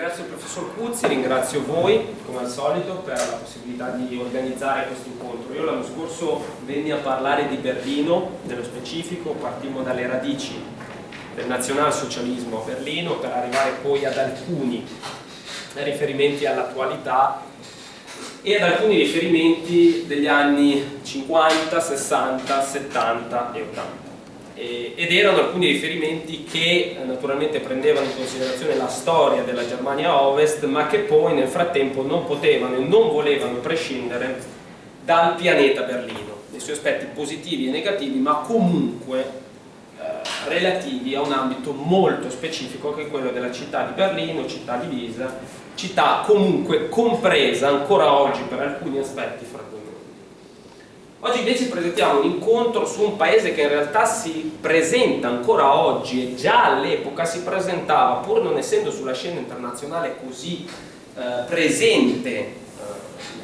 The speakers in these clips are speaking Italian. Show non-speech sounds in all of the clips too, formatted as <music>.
ringrazio il professor Cuzzi, ringrazio voi come al solito per la possibilità di organizzare questo incontro. Io l'anno scorso venni a parlare di Berlino, nello specifico, partimmo dalle radici del nazionalsocialismo a Berlino per arrivare poi ad alcuni riferimenti all'attualità e ad alcuni riferimenti degli anni 50, 60, 70 e 80 ed erano alcuni riferimenti che eh, naturalmente prendevano in considerazione la storia della Germania Ovest ma che poi nel frattempo non potevano e non volevano prescindere dal pianeta Berlino, nei suoi aspetti positivi e negativi ma comunque eh, relativi a un ambito molto specifico che è quello della città di Berlino, città divisa, città comunque compresa ancora oggi per alcuni aspetti Oggi invece presentiamo un incontro su un paese che in realtà si presenta ancora oggi e già all'epoca si presentava, pur non essendo sulla scena internazionale così eh, presente eh,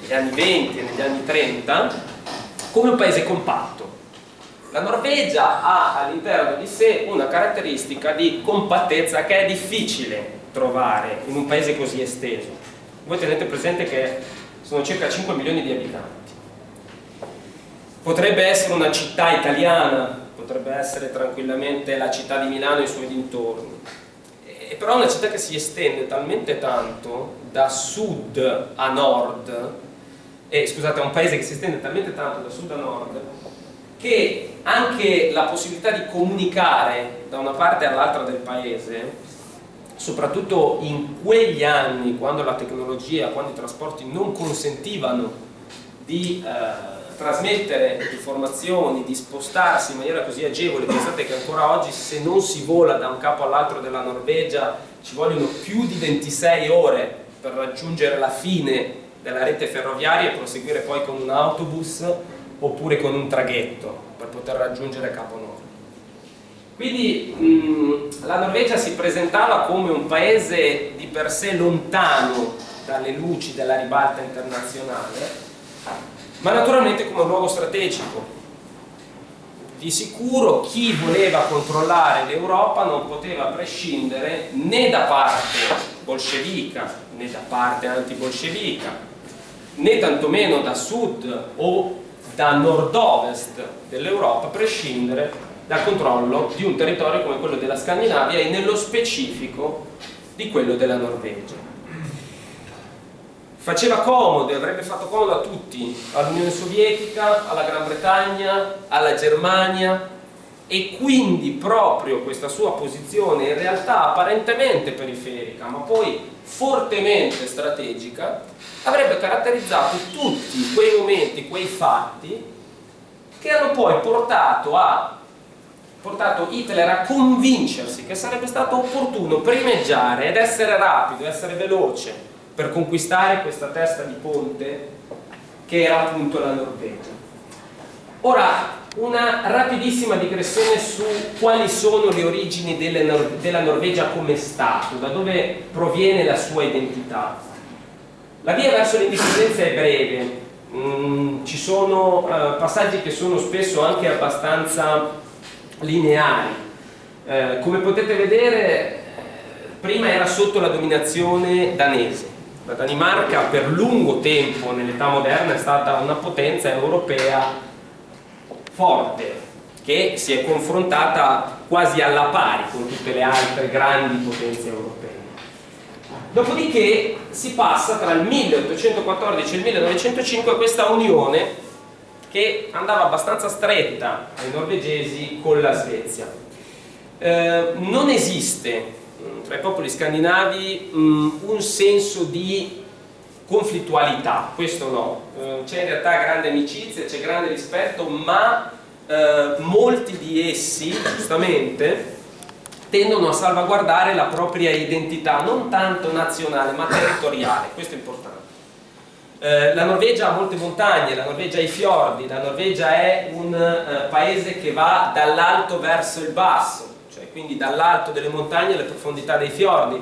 negli anni 20 e negli anni 30, come un paese compatto. La Norvegia ha all'interno di sé una caratteristica di compattezza che è difficile trovare in un paese così esteso. Voi tenete presente che sono circa 5 milioni di abitanti Potrebbe essere una città italiana, potrebbe essere tranquillamente la città di Milano e i suoi dintorni, e però è una città che si estende talmente tanto da sud a nord, e scusate, è un paese che si estende talmente tanto da sud a nord, che anche la possibilità di comunicare da una parte all'altra del paese, soprattutto in quegli anni, quando la tecnologia, quando i trasporti non consentivano di... Eh, trasmettere informazioni, di spostarsi in maniera così agevole, pensate che ancora oggi se non si vola da un capo all'altro della Norvegia ci vogliono più di 26 ore per raggiungere la fine della rete ferroviaria e proseguire poi con un autobus oppure con un traghetto per poter raggiungere Capo Nord. Quindi mh, la Norvegia si presentava come un paese di per sé lontano dalle luci della ribalta internazionale ma naturalmente come un luogo strategico. Di sicuro chi voleva controllare l'Europa non poteva prescindere né da parte bolscevica né da parte antibolscevica né tantomeno da sud o da nord-ovest dell'Europa prescindere dal controllo di un territorio come quello della Scandinavia e nello specifico di quello della Norvegia faceva comodo e avrebbe fatto comodo a tutti, all'Unione Sovietica, alla Gran Bretagna, alla Germania. E quindi proprio questa sua posizione in realtà apparentemente periferica ma poi fortemente strategica avrebbe caratterizzato tutti quei momenti, quei fatti che hanno poi portato, a, portato Hitler a convincersi che sarebbe stato opportuno primeggiare ed essere rapido, essere veloce per conquistare questa testa di ponte che era appunto la Norvegia. Ora, una rapidissima digressione su quali sono le origini Nor della Norvegia come Stato, da dove proviene la sua identità. La via verso l'indipendenza è breve, mm, ci sono uh, passaggi che sono spesso anche abbastanza lineari. Uh, come potete vedere, prima era sotto la dominazione danese, la Danimarca per lungo tempo nell'età moderna è stata una potenza europea forte che si è confrontata quasi alla pari con tutte le altre grandi potenze europee. Dopodiché si passa tra il 1814 e il 1905 a questa unione che andava abbastanza stretta ai norvegesi con la Svezia. Eh, non esiste tra i popoli scandinavi mh, mm, un senso di conflittualità, questo no, eh, c'è in realtà grande amicizia, c'è grande rispetto, ma eh, molti di essi, giustamente, tendono a salvaguardare la propria identità, non tanto nazionale ma territoriale, questo è importante. Eh, la Norvegia ha molte montagne, la Norvegia ha i fiordi, la Norvegia è un eh, paese che va dall'alto verso il basso, quindi dall'alto delle montagne alle profondità dei fiordi.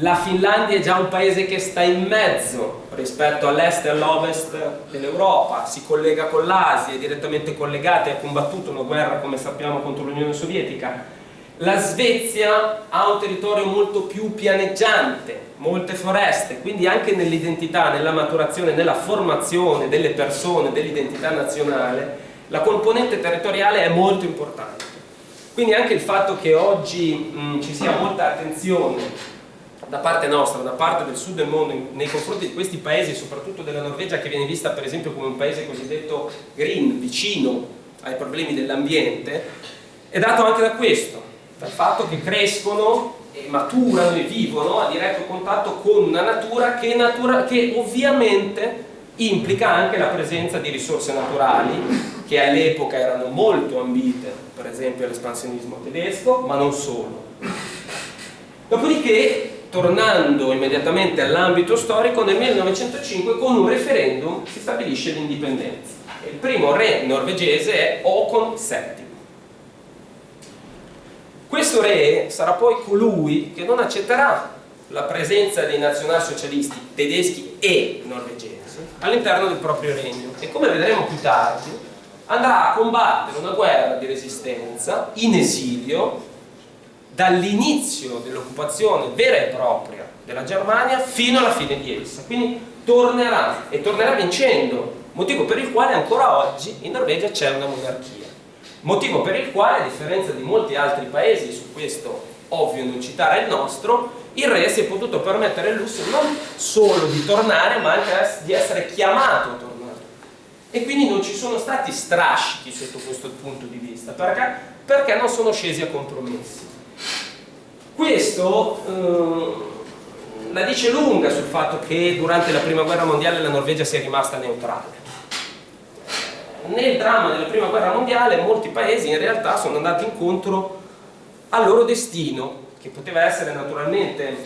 La Finlandia è già un paese che sta in mezzo rispetto all'est e all'ovest dell'Europa, si collega con l'Asia, è direttamente collegata e ha combattuto una guerra, come sappiamo, contro l'Unione Sovietica. La Svezia ha un territorio molto più pianeggiante, molte foreste, quindi anche nell'identità, nella maturazione, nella formazione delle persone, dell'identità nazionale, la componente territoriale è molto importante. Quindi anche il fatto che oggi mh, ci sia molta attenzione da parte nostra, da parte del sud del mondo nei confronti di questi paesi, soprattutto della Norvegia che viene vista per esempio come un paese cosiddetto green, vicino ai problemi dell'ambiente, è dato anche da questo, dal fatto che crescono e maturano e vivono a diretto contatto con una natura che, natura, che ovviamente implica anche la presenza di risorse naturali che all'epoca erano molto ambite, per esempio all'espansionismo tedesco, ma non solo. Dopodiché tornando immediatamente all'ambito storico, nel 1905 con un referendum si stabilisce l'indipendenza. Il primo re norvegese è Håkon VII. Questo re sarà poi colui che non accetterà la presenza dei nazionalsocialisti tedeschi e norvegesi all'interno del proprio regno e come vedremo più tardi andrà a combattere una guerra di resistenza in esilio dall'inizio dell'occupazione vera e propria della Germania fino alla fine di essa. Quindi tornerà e tornerà vincendo, motivo per il quale ancora oggi in Norvegia c'è una monarchia. Motivo per il quale, a differenza di molti altri paesi, su questo ovvio non citare il nostro, il re si è potuto permettere il lusso non solo di tornare, ma anche di essere chiamato a tornare. E quindi non ci sono stati strascichi sotto questo punto di vista, perché? Perché non sono scesi a compromessi. Questo eh, la dice lunga sul fatto che durante la prima guerra mondiale la Norvegia sia rimasta neutrale. Nel dramma della prima guerra mondiale molti paesi in realtà sono andati incontro al loro destino, che poteva essere naturalmente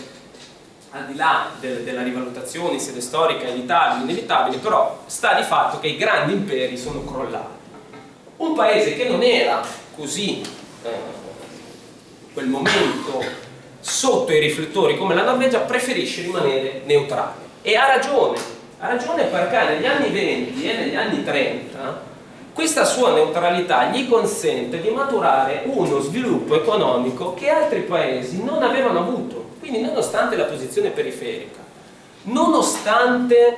al di là del, della rivalutazione in sede storica evitabile, inevitabile, però sta di fatto che i grandi imperi sono crollati. Un paese che non era così eh, quel momento sotto i riflettori come la Norvegia preferisce rimanere neutrale e ha ragione ha ragione perché negli anni 20 e negli anni 30 questa sua neutralità gli consente di maturare uno sviluppo economico che altri paesi non avevano avuto quindi nonostante la posizione periferica nonostante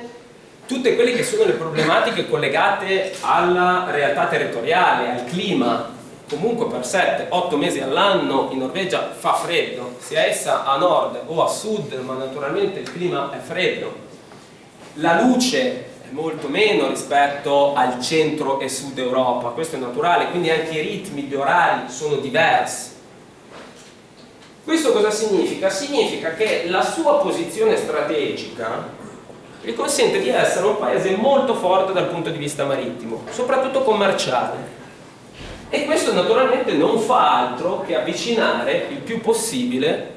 tutte quelle che sono le problematiche collegate alla realtà territoriale, al clima, comunque per 7-8 mesi all'anno in Norvegia fa freddo, sia essa a nord o a sud, ma naturalmente il clima è freddo. La luce è molto meno rispetto al centro e sud Europa, questo è naturale, quindi anche i ritmi, gli orari sono diversi. Questo cosa significa? Significa che la sua posizione strategica gli consente di essere un paese molto forte dal punto di vista marittimo, soprattutto commerciale e questo naturalmente non fa altro che avvicinare il più possibile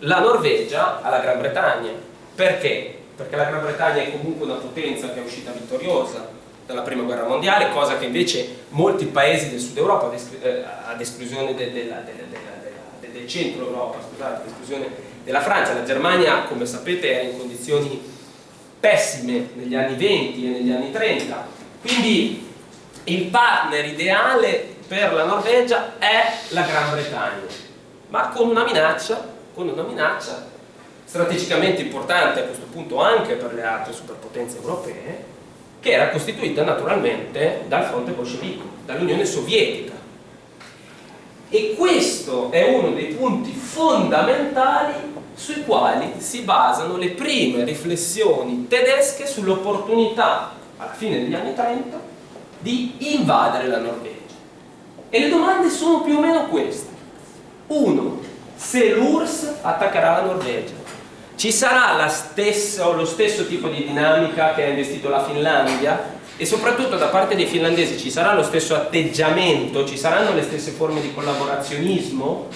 la Norvegia alla Gran Bretagna. Perché? Perché la Gran Bretagna è comunque una potenza che è uscita vittoriosa dalla prima guerra mondiale, cosa che invece molti paesi del sud Europa, eh, ad esclusione del, del, del, centro Europa, scusate, ad esclusione della Francia, la Germania come sapete era in condizioni pessime negli anni 20 e negli anni 30, quindi il partner ideale per la Norvegia è la Gran Bretagna, ma con una minaccia, con una minaccia strategicamente importante a questo punto anche per le altre superpotenze europee, che era costituita naturalmente dal fronte bolscevico, dall'Unione Sovietica. E questo è uno dei punti fondamentali sui quali si basano le prime riflessioni tedesche sull'opportunità, alla fine degli anni 30, di invadere la Norvegia. E le domande sono più o meno queste. Uno, se l'URSS attaccherà la Norvegia, ci sarà lo stesso tipo di dinamica che ha investito la Finlandia e soprattutto da parte dei finlandesi ci sarà lo stesso atteggiamento, ci saranno le stesse forme di collaborazionismo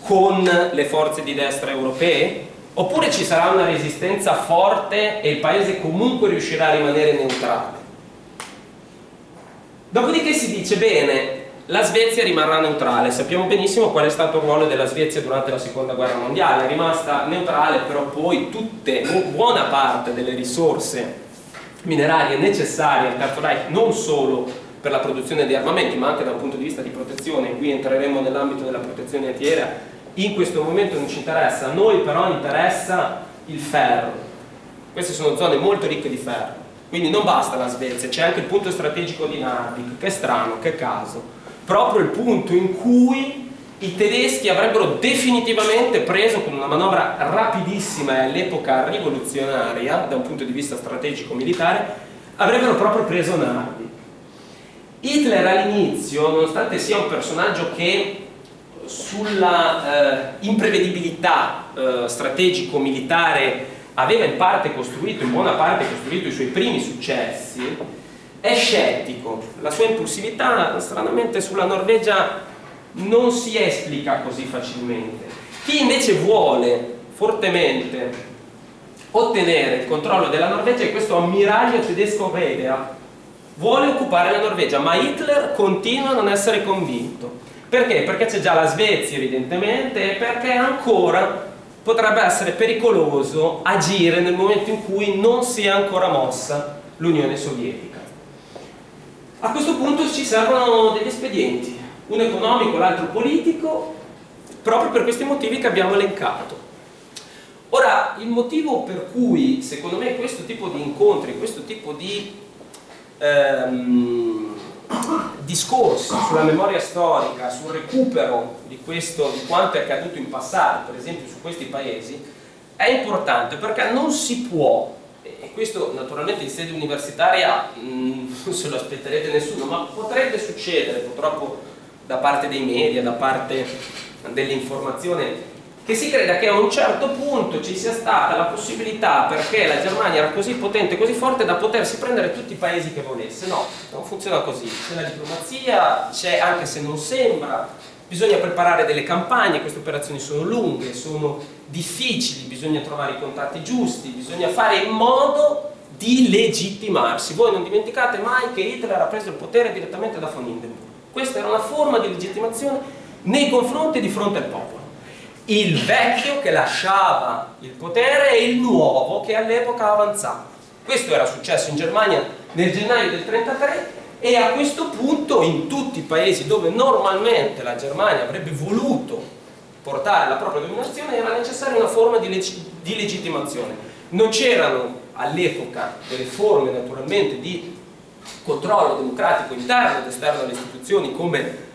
con le forze di destra europee? Oppure ci sarà una resistenza forte e il paese comunque riuscirà a rimanere neutrale? Dopodiché si dice, bene, la Svezia rimarrà neutrale, sappiamo benissimo qual è stato il ruolo della Svezia durante la seconda guerra mondiale, è rimasta neutrale però poi tutte, buona parte delle risorse minerarie necessarie al Terzo Reich non solo per la produzione di armamenti, ma anche da un punto di vista di protezione, qui entreremo nell'ambito della protezione antiaerea, in questo momento non ci interessa, a noi però interessa il ferro. Queste sono zone molto ricche di ferro, quindi non basta la Svezia, c'è anche il punto strategico di Narvik, che strano, che caso, proprio il punto in cui i tedeschi avrebbero definitivamente preso con una manovra rapidissima e all'epoca rivoluzionaria da un punto di vista strategico militare avrebbero proprio preso Narvik Hitler all'inizio nonostante sia un personaggio che sulla eh, imprevedibilità eh, strategico-militare aveva in parte costruito, in buona parte costruito i suoi primi successi è scettico. La sua impulsività stranamente sulla Norvegia non si esplica così facilmente. Chi invece vuole fortemente ottenere il controllo della Norvegia è questo ammiraglio tedesco Vedea. Vuole occupare la Norvegia, ma Hitler continua a non essere convinto. Perché? Perché c'è già la Svezia evidentemente e perché ancora potrebbe essere pericoloso agire nel momento in cui non si è ancora mossa l'Unione Sovietica. A questo punto ci servono degli espedienti uno economico, l'altro politico, proprio per questi motivi che abbiamo elencato. Ora, il motivo per cui, secondo me, questo tipo di incontri, questo tipo di ehm, discorsi sulla memoria storica, sul recupero di, questo, di quanto è accaduto in passato, per esempio su questi paesi, è importante perché non si può e questo naturalmente in sede universitaria mh, non se lo aspetterete nessuno, ma potrebbe succedere purtroppo da parte dei media, da parte dell'informazione che si creda che a un certo punto ci sia stata la possibilità perché la Germania era così potente, così forte da potersi prendere tutti i paesi che volesse. No, non funziona così. C'è la diplomazia, c'è anche se non sembra bisogna preparare delle campagne, queste operazioni sono lunghe sono difficili, bisogna trovare i contatti giusti bisogna fare in modo di legittimarsi. Voi non dimenticate mai che Hitler ha preso il potere direttamente da von Hindenburg questa era una forma di legittimazione nei confronti di fronte al popolo. Il vecchio che lasciava il potere e il nuovo che all'epoca avanzava. Questo era successo in Germania nel gennaio del 1933 e a questo punto in tutti i paesi dove normalmente la Germania avrebbe voluto portare la propria dominazione era necessaria una forma di, leg di legittimazione. Non c'erano all'epoca delle forme naturalmente di controllo democratico interno ed esterno alle istituzioni come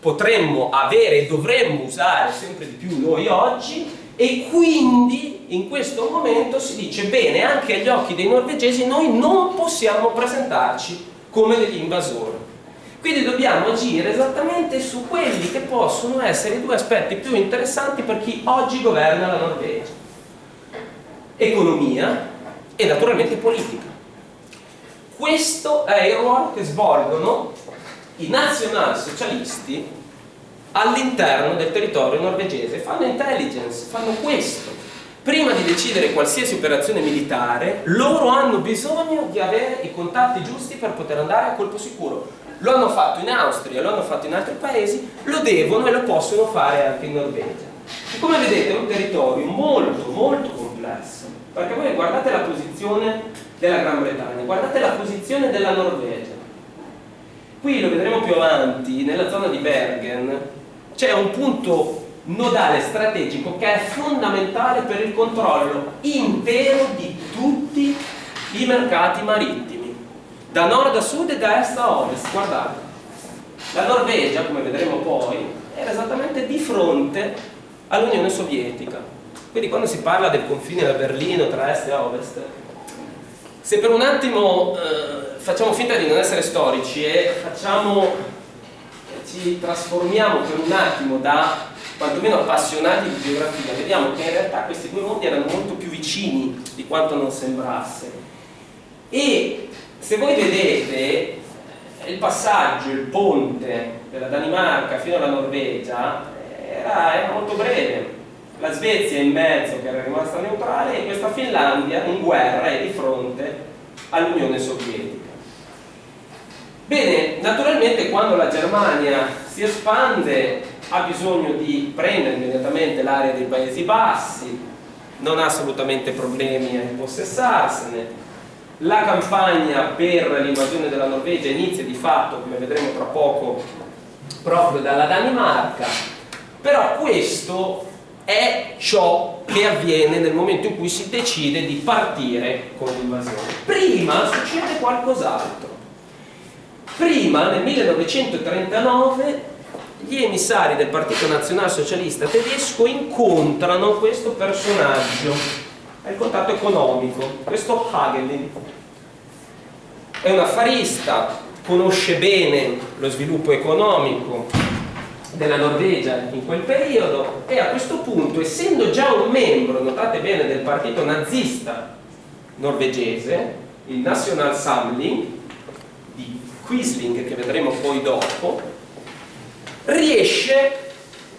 potremmo avere e dovremmo usare sempre di più noi oggi e quindi in questo momento si dice bene anche agli occhi dei norvegesi noi non possiamo presentarci come degli invasori quindi dobbiamo agire esattamente su quelli che possono essere i due aspetti più interessanti per chi oggi governa la Norvegia. Economia e naturalmente politica questo è il ruolo che svolgono i nazionalsocialisti all'interno del territorio norvegese. Fanno intelligence, fanno questo. Prima di decidere qualsiasi operazione militare, loro hanno bisogno di avere i contatti giusti per poter andare a colpo sicuro. Lo hanno fatto in Austria, lo hanno fatto in altri paesi, lo devono e lo possono fare anche in Norvegia. E come vedete è un territorio molto molto complesso, perché voi guardate la posizione della Gran Bretagna. Guardate la posizione della Norvegia. Qui lo vedremo più avanti, nella zona di Bergen, c'è un punto nodale strategico che è fondamentale per il controllo intero di tutti i mercati marittimi, da nord a sud e da est a ovest. Guardate, la Norvegia, come vedremo poi, era esattamente di fronte all'Unione Sovietica. Quindi quando si parla del confine da Berlino tra est e ovest, se per un attimo eh, facciamo finta di non essere storici e facciamo, ci trasformiamo per un attimo da quantomeno appassionati di geografia, vediamo che in realtà questi due mondi erano molto più vicini di quanto non sembrasse. E se voi vedete il passaggio, il ponte della Danimarca fino alla Norvegia era, era molto breve, la Svezia in mezzo che era rimasta neutrale e questa Finlandia in guerra e di fronte all'Unione Sovietica. Bene, naturalmente quando la Germania si espande ha bisogno di prendere immediatamente l'area dei Paesi Bassi, non ha assolutamente problemi a impossessarsene, la campagna per l'invasione della Norvegia inizia di fatto, come vedremo tra poco, proprio dalla Danimarca, però questo è ciò che avviene nel momento in cui si decide di partire con l'invasione. Prima succede qualcos'altro. Prima, nel 1939, gli emissari del Partito Nazionalsocialista tedesco incontrano questo personaggio, è il contatto economico, questo Hagelin. È un affarista, conosce bene lo sviluppo economico della Norvegia in quel periodo e a questo punto, essendo già un membro, notate bene, del partito nazista norvegese, il National Samling di Quisling, che vedremo poi dopo, riesce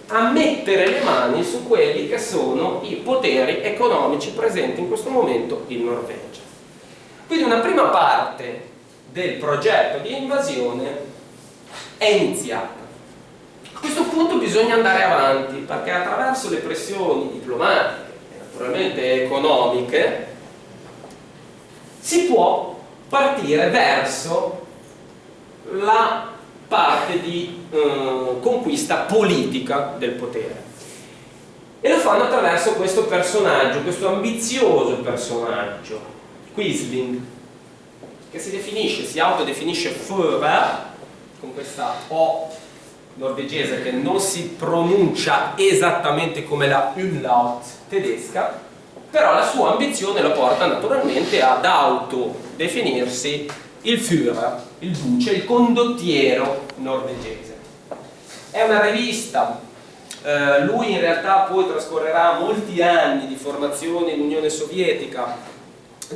a mettere le mani su quelli che sono i poteri economici presenti in questo momento in Norvegia. Quindi una prima parte del progetto di invasione è iniziata. Questo punto bisogna andare avanti perché attraverso le pressioni diplomatiche e naturalmente economiche si può partire verso la parte di eh, conquista politica del potere. E lo fanno attraverso questo personaggio, questo ambizioso personaggio, Quisling, che si definisce, si autodefinisce Führer, con questa O norvegese che non si pronuncia esattamente come la Umlaut tedesca, però la sua ambizione lo porta naturalmente ad autodefinirsi il Führer, il duce, il condottiero norvegese. È una rivista, eh, lui in realtà poi trascorrerà molti anni di formazione in Unione Sovietica,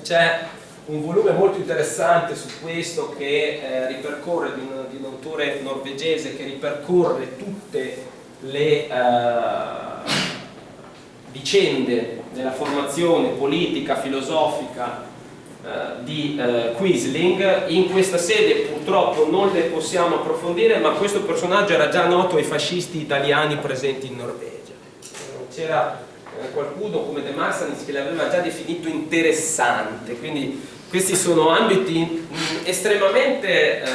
c'è un volume molto interessante su questo che eh, ripercorre di un, di un, autore norvegese che ripercorre tutte le eh, vicende della formazione politica, filosofica eh, di eh, Quisling. In questa sede purtroppo non le possiamo approfondire ma questo personaggio era già noto ai fascisti italiani presenti in Norvegia. C'era eh, qualcuno come De Marsanis che l'aveva già definito interessante quindi questi sono ambiti estremamente eh,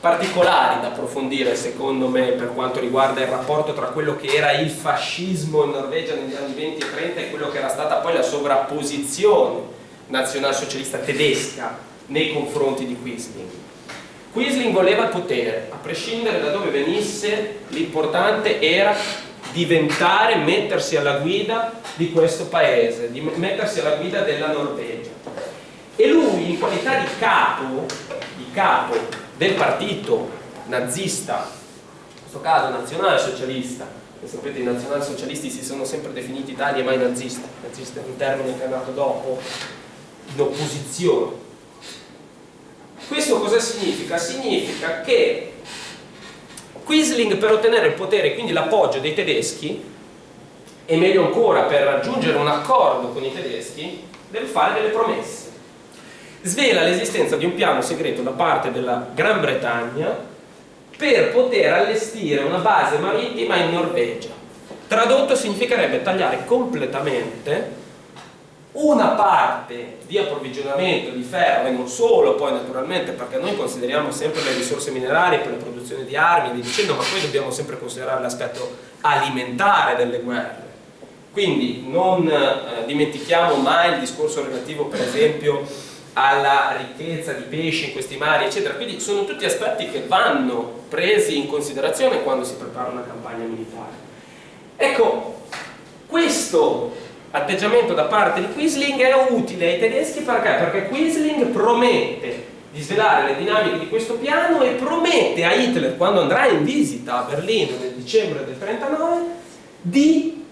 particolari da approfondire secondo me per quanto riguarda il rapporto tra quello che era il fascismo in Norvegia negli anni 20 e 30 e quello che era stata poi la sovrapposizione nazionalsocialista tedesca nei confronti di Quisling. Quisling voleva il potere, a prescindere da dove venisse, l'importante era diventare, mettersi alla guida di questo paese, di mettersi alla guida della Norvegia. E lui, in qualità di capo, di capo del partito nazista, in questo caso nazionalsocialista, che sapete i nazionalsocialisti si sono sempre definiti tali e mai nazisti, nazista è un termine che è nato dopo, in opposizione. Questo cosa significa? Significa che Quisling per ottenere il potere e quindi l'appoggio dei tedeschi e meglio ancora per raggiungere un accordo con i tedeschi deve fare delle promesse svela l'esistenza di un piano segreto da parte della Gran Bretagna per poter allestire una base marittima in Norvegia. Tradotto significherebbe tagliare completamente una parte di approvvigionamento di ferro e non solo poi naturalmente perché noi consideriamo sempre le risorse minerarie per la produzione di armi e dicendo ma poi dobbiamo sempre considerare l'aspetto alimentare delle guerre quindi non eh, dimentichiamo mai il discorso relativo per esempio alla ricchezza di pesci in questi mari, eccetera. Quindi sono tutti aspetti che vanno presi in considerazione quando si prepara una campagna militare. Ecco, questo atteggiamento da parte di Quisling è utile ai tedeschi perché? Perché Quisling promette di svelare le dinamiche di questo piano e promette a Hitler, quando andrà in visita a Berlino nel dicembre del 39, di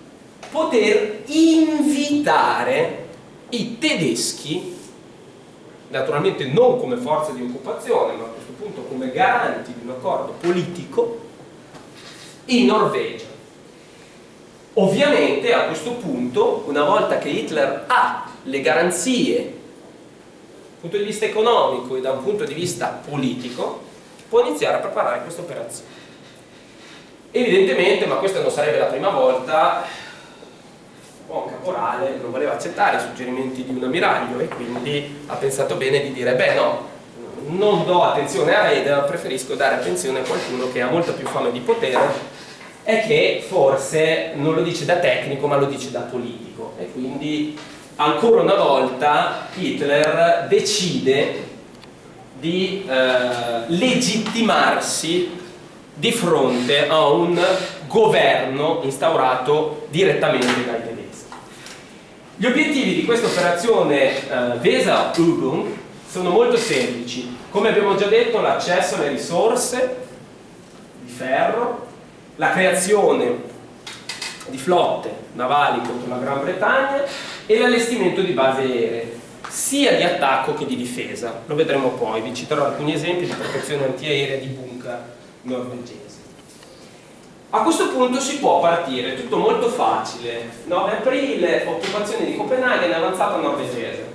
poter invitare i tedeschi naturalmente non come forza di occupazione, ma a questo punto come garanti di un accordo politico, in Norvegia. Ovviamente a questo punto, una volta che Hitler ha le garanzie dal punto di vista economico e da un punto di vista politico, può iniziare a preparare questa operazione. Evidentemente, ma questa non sarebbe la prima volta, buon caporale non voleva accettare i suggerimenti di un ammiraglio e quindi ha pensato bene di dire beh no, non do attenzione a Raid, preferisco dare attenzione a qualcuno che ha molta più fame di potere e che forse non lo dice da tecnico ma lo dice da politico e quindi ancora una volta Hitler decide di eh, legittimarsi di fronte a un governo instaurato direttamente dai tedeschi. Gli obiettivi di questa operazione eh, Weser-Übung sono molto semplici. Come abbiamo già detto, l'accesso alle risorse di ferro, la creazione di flotte navali contro la Gran Bretagna e l'allestimento di basi aeree sia di attacco che di difesa. Lo vedremo poi, vi citerò alcuni esempi di protezione antiaerea di bunker norvegesi. A questo punto si può partire, tutto molto facile. 9 aprile, occupazione di Copenaghen, avanzata norvegese.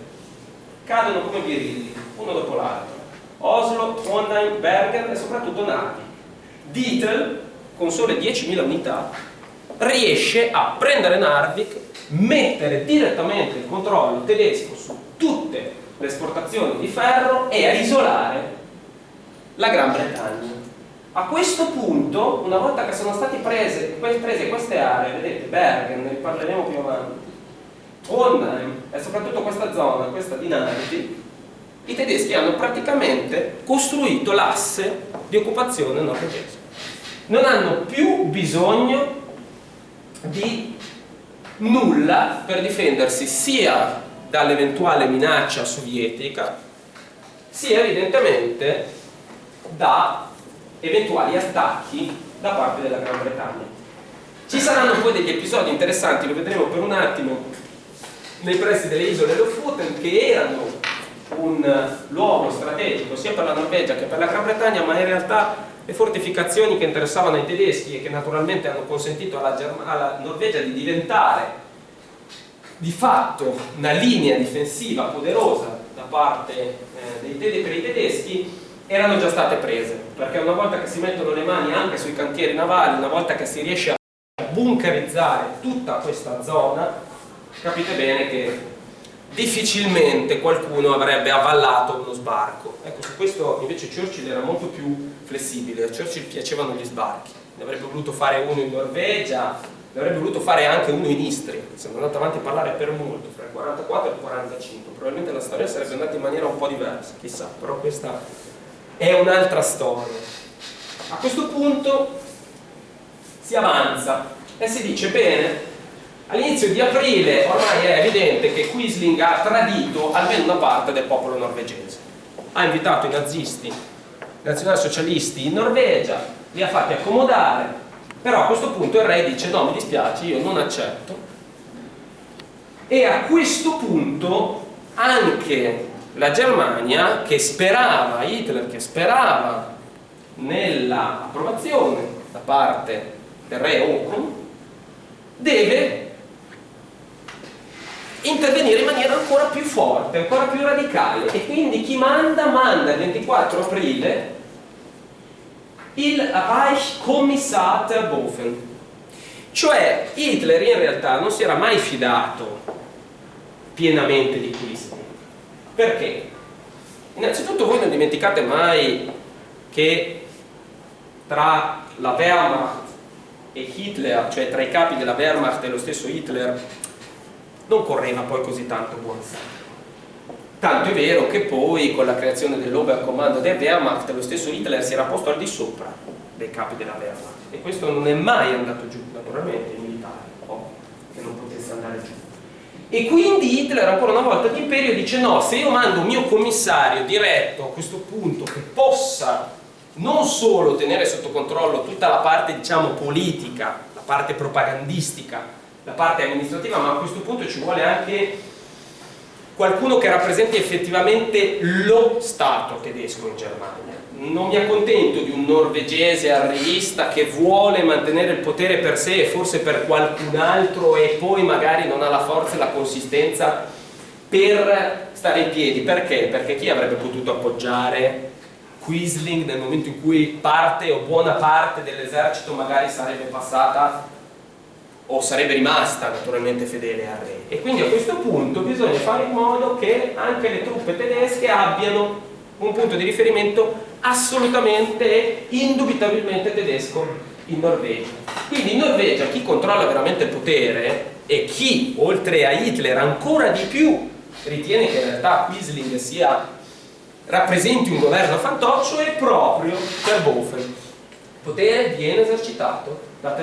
Cadono come birilli, uno dopo l'altro. Oslo, Trondheim, Bergen e soprattutto Narvi. Dietl, con sole 10.000 unità, riesce a prendere Narvik, mettere direttamente il controllo tedesco su tutte le esportazioni di ferro e a isolare la Gran Bretagna. A questo punto, una volta che sono state prese, prese queste aree, vedete, Bergen, ne parleremo più avanti, Trondheim e soprattutto questa zona, questa di Narvi, i tedeschi hanno praticamente costruito l'asse di occupazione norvegese. Non hanno più bisogno di nulla per difendersi sia dall'eventuale minaccia sovietica sia evidentemente da eventuali attacchi da parte della Gran Bretagna. Ci saranno poi degli episodi interessanti, lo vedremo per un attimo, nei pressi delle isole Lofoten che erano un luogo strategico sia per la Norvegia che per la Gran Bretagna ma in realtà le fortificazioni che interessavano ai tedeschi e che naturalmente hanno consentito alla, alla Norvegia di diventare di fatto una linea difensiva poderosa da parte eh, dei per i tedeschi erano già state prese. Perché una volta che si mettono le mani anche sui cantieri navali una volta che si riesce a bunkerizzare tutta questa zona capite bene che difficilmente qualcuno avrebbe avvallato uno sbarco. Ecco, su questo invece Churchill era molto più flessibile, a Churchill piacevano gli sbarchi, ne avrebbe voluto fare uno in Norvegia, ne avrebbe voluto fare anche uno in Istria, siamo andati avanti a parlare per molto, fra il 44 e il 45, probabilmente la storia sarebbe andata in maniera un po' diversa, chissà, però questa è un'altra storia. A questo punto si avanza e si dice, bene, All'inizio di aprile ormai è evidente che Quisling ha tradito almeno una parte del popolo norvegese. Ha invitato i nazisti, i nazionalsocialisti in Norvegia, li ha fatti accomodare, però a questo punto il re dice no, mi dispiace, io non accetto. E a questo punto anche la Germania, che sperava, Hitler che sperava nell'approvazione da parte del re Håkon, deve intervenire in maniera ancora più forte, ancora più radicale e quindi chi manda? Manda il 24 aprile il Reichskommissar Bofen cioè Hitler in realtà non si era mai fidato pienamente di Quisling perché? innanzitutto voi non dimenticate mai che tra la Wehrmacht e Hitler, cioè tra i capi della Wehrmacht e lo stesso Hitler non correva poi così tanto buon sangue. Tanto è vero che poi con la creazione dell'Oberkommando der Wehrmacht lo stesso Hitler si era posto al di sopra dei capi della Wehrmacht e questo non è mai andato giù, naturalmente, i militari, oh, che non potesse andare giù. E quindi Hitler ancora una volta l'imperio dice no, se io mando un mio commissario diretto a questo punto che possa non solo tenere sotto controllo tutta la parte diciamo politica, la parte propagandistica la parte amministrativa, ma a questo punto ci vuole anche qualcuno che rappresenti effettivamente lo Stato tedesco in Germania. Non mi accontento di un norvegese arrivista che vuole mantenere il potere per sé e forse per qualcun altro e poi magari non ha la forza e la consistenza per stare in piedi. Perché? Perché chi avrebbe potuto appoggiare Quisling nel momento in cui parte o buona parte dell'esercito magari sarebbe passata o sarebbe rimasta naturalmente fedele al re. E quindi a questo punto bisogna fare in modo che anche le truppe tedesche abbiano un punto di riferimento assolutamente e indubitabilmente tedesco in Norvegia. Quindi in Norvegia chi controlla veramente il potere e chi oltre a Hitler ancora di più ritiene che in realtà Quisling sia rappresenti un governo fantoccio è proprio Terboven il potere viene esercitato da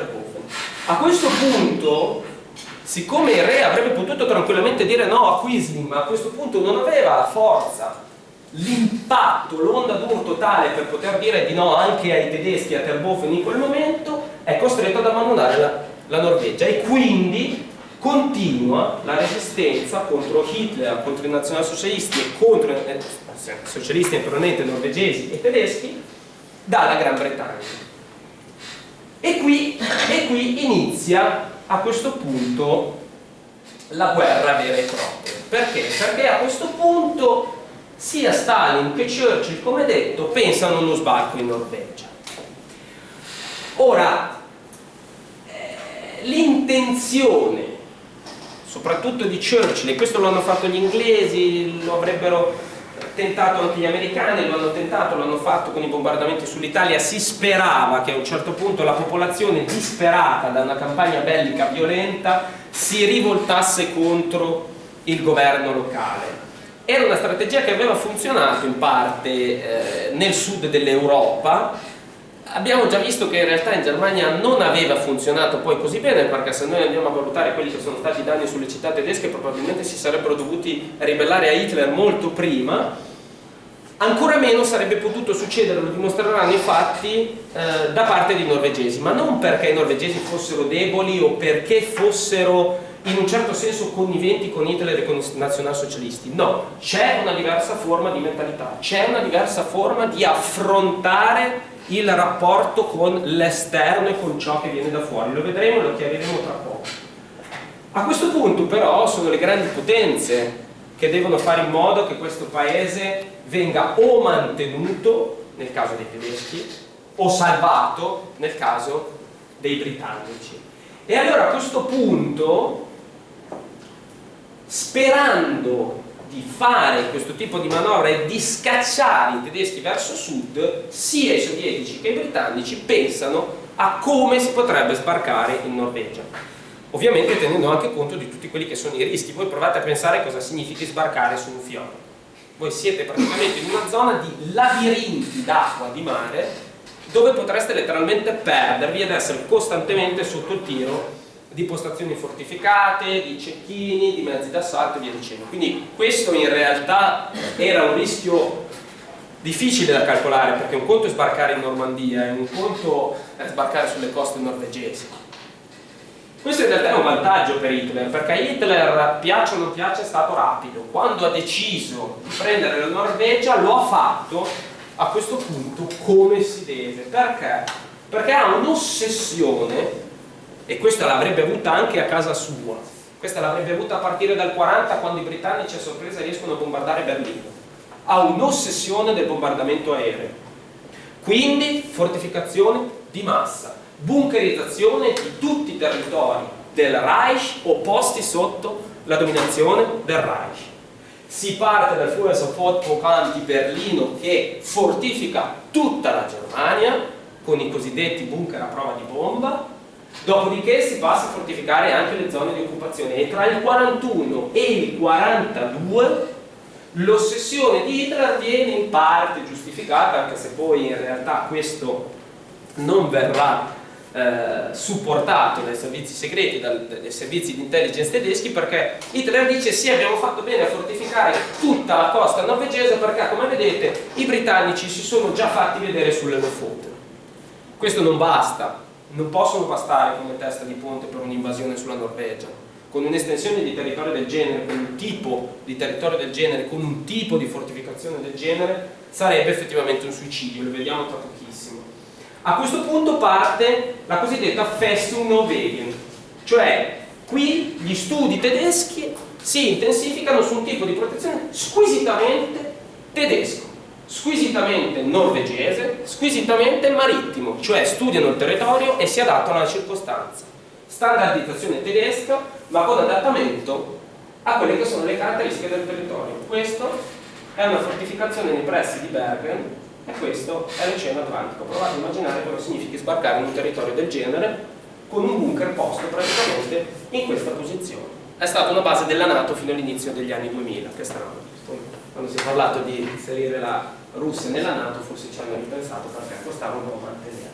a questo punto siccome il re avrebbe potuto tranquillamente dire no a Quisling ma a questo punto non aveva la forza l'impatto, l'onda d'urto tale per poter dire di no anche ai tedeschi a Terboven in quel momento è costretto ad abbandonare la, la Norvegia e quindi continua la resistenza contro Hitler, contro i nazionalsocialisti e contro eh, socialisti naturalmente norvegesi e tedeschi dalla Gran Bretagna. E qui, e qui inizia a questo punto la guerra vera e propria. Perché? Perché a questo punto sia Stalin che Churchill, come detto, pensano a uno sbarco in Norvegia. Ora, eh, l'intenzione soprattutto di Churchill, e questo lo hanno fatto gli inglesi, lo avrebbero tentato anche gli americani, lo hanno tentato, lo hanno fatto con i bombardamenti sull'Italia, si sperava che a un certo punto la popolazione disperata da una campagna bellica violenta si rivoltasse contro il governo locale. Era una strategia che aveva funzionato in parte eh, nel sud dell'Europa, abbiamo già visto che in realtà in Germania non aveva funzionato poi così bene perché se noi andiamo a valutare quelli che sono stati i danni sulle città tedesche probabilmente si sarebbero dovuti ribellare a Hitler molto prima ancora meno sarebbe potuto succedere, lo dimostreranno i fatti eh, da parte dei norvegesi ma non perché i norvegesi fossero deboli o perché fossero in un certo senso conniventi con Hitler e con i nazionalsocialisti no, c'è una diversa forma di mentalità c'è una diversa forma di affrontare il rapporto con l'esterno e con ciò che viene da fuori. Lo vedremo e lo chiariremo tra poco. A questo punto però sono le grandi potenze che devono fare in modo che questo paese venga o mantenuto nel caso dei tedeschi o salvato nel caso dei britannici. E allora a questo punto, sperando di fare questo tipo di manovra e di scacciare i tedeschi verso sud, sia i sovietici che i britannici pensano a come si potrebbe sbarcare in Norvegia. Ovviamente tenendo anche conto di tutti quelli che sono i rischi. Voi provate a pensare cosa significhi sbarcare su un fiume. Voi siete praticamente in una zona di labirinti d'acqua, di mare, dove potreste letteralmente perdervi ed essere costantemente sotto il tiro di postazioni fortificate, di cecchini, di mezzi d'assalto e via dicendo. Quindi questo in realtà era un rischio difficile da calcolare perché un conto è sbarcare in Normandia e un conto è sbarcare sulle coste norvegesi. Questo in realtà è un vantaggio per Hitler perché Hitler, piaccia o non piaccia, è stato rapido. Quando ha deciso di prendere la Norvegia lo ha fatto a questo punto come si deve. Perché? Perché ha un'ossessione e questa l'avrebbe avuta anche a casa sua questa l'avrebbe avuta a partire dal 40 quando i britannici a sorpresa riescono a bombardare Berlino ha un'ossessione del bombardamento aereo quindi fortificazione di massa bunkerizzazione di tutti i territori del Reich o posti sotto la dominazione del Reich. Si parte dal Fuhrersofort-Programm di Berlino che fortifica tutta la Germania con i cosiddetti bunker a prova di bomba. Dopodiché si passa a fortificare anche le zone di occupazione e tra il 41 e il 42 l'ossessione di Hitler viene in parte giustificata, anche se poi in realtà questo non verrà eh, supportato dai servizi segreti, dal, dai servizi di intelligence tedeschi, perché Hitler dice sì abbiamo fatto bene a fortificare tutta la costa norvegese perché come vedete i britannici si sono già fatti vedere sulle Lofoten. Questo non basta, non possono bastare come testa di ponte per un'invasione sulla Norvegia. Con un'estensione di territorio del genere, con un tipo di territorio del genere, con un tipo di fortificazione del genere, sarebbe effettivamente un suicidio, lo vediamo tra pochissimo. A questo punto parte la cosiddetta Festung Norwegen, cioè qui gli studi tedeschi si intensificano su un tipo di protezione squisitamente tedesco squisitamente norvegese, squisitamente marittimo, cioè studiano il territorio e si adattano alla circostanza. standardizzazione tedesca, ma con adattamento a quelle che sono le caratteristiche del territorio. Questo è una fortificazione nei pressi di Bergen e questo è l'Oceano Atlantico. Provate a immaginare cosa significa sbarcare in un territorio del genere con un bunker posto praticamente in questa posizione. È stata una base della Nato fino all'inizio degli anni 2000, che strano. Quando si è parlato di inserire la Russia nella Nato forse ci hanno ripensato perché costava un po' mantenerla.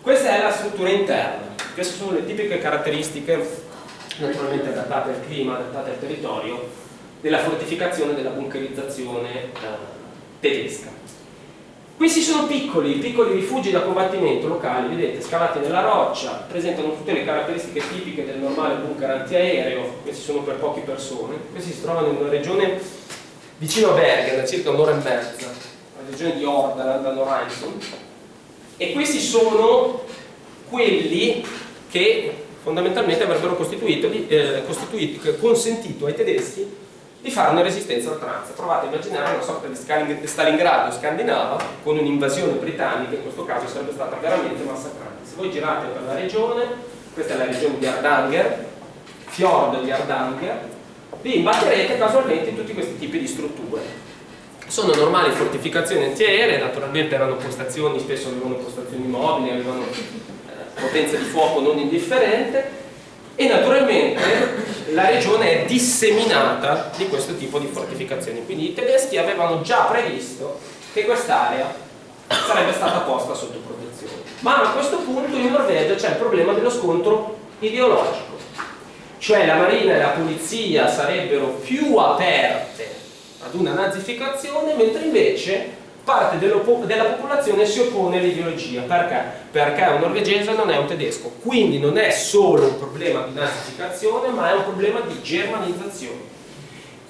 Questa è la struttura interna, queste sono le tipiche caratteristiche naturalmente adattate al clima, adattate al territorio della fortificazione, della bunkerizzazione eh, tedesca. Questi sono piccoli, piccoli rifugi da combattimento locali, vedete, scavati nella roccia, presentano tutte le caratteristiche tipiche del normale bunker antiaereo, questi sono per poche persone, questi si trovano in una regione vicino a Bergen, a circa un'ora e mezza, la regione di Ordaland, a Noraison, e questi sono quelli che fondamentalmente avrebbero costituito, eh, costituito, consentito ai tedeschi di fare una resistenza oltranza. Provate a immaginare una sorta di Stalingrado scandinava con un'invasione britannica, in questo caso sarebbe stata veramente massacrante. Se voi girate per la regione, questa è la regione di Ardanger, Fjord di Ardanger, vi imbatterete casualmente in tutti questi tipi di strutture. Sono normali fortificazioni antiaeree, naturalmente erano postazioni, spesso avevano postazioni mobili, avevano eh, potenza di fuoco non indifferente, e naturalmente la regione è disseminata di questo tipo di fortificazioni. Quindi i tedeschi avevano già previsto che quest'area sarebbe stata posta sotto protezione. Ma a questo punto in Norvegia c'è il problema dello scontro ideologico. Cioè la marina e la polizia sarebbero più aperte ad una nazificazione mentre invece parte della popolazione si oppone all'ideologia. Perché? perché un norvegese non è un tedesco. Quindi non è solo un problema di nazificazione ma è un problema di germanizzazione.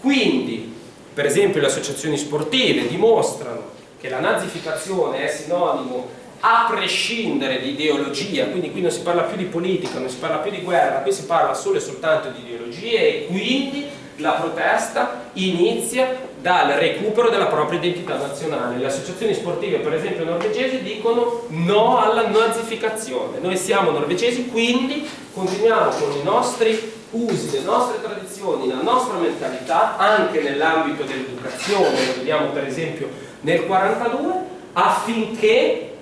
Quindi per esempio le associazioni sportive dimostrano che la nazificazione è sinonimo a prescindere di ideologia, quindi qui non si parla più di politica, non si parla più di guerra, qui si parla solo e soltanto di ideologie e quindi la protesta inizia dal recupero della propria identità nazionale. Le associazioni sportive, per esempio norvegesi, dicono no alla nazificazione. Noi siamo norvegesi, quindi continuiamo con i nostri usi, le nostre tradizioni, la nostra mentalità, anche nell'ambito dell'educazione, lo vediamo per esempio nel 42, affinché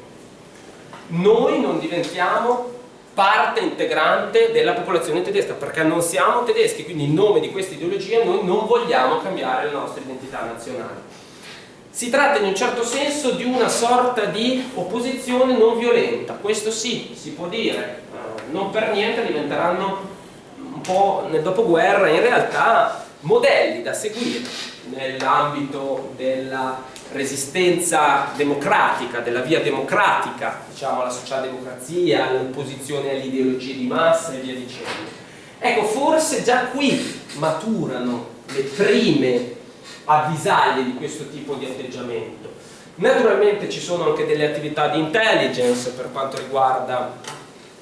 noi non diventiamo parte integrante della popolazione tedesca perché non siamo tedeschi, quindi in nome di questa ideologia noi non vogliamo cambiare la nostra identità nazionale. Si tratta in un certo senso di una sorta di opposizione non violenta, questo sì, si può dire, non per niente diventeranno un po' nel dopoguerra in realtà modelli da seguire nell'ambito della resistenza democratica, della via democratica, diciamo alla socialdemocrazia, all'opposizione alle ideologie di massa e via dicendo. Ecco, forse già qui maturano le prime avvisaglie di questo tipo di atteggiamento. Naturalmente ci sono anche delle attività di intelligence per quanto riguarda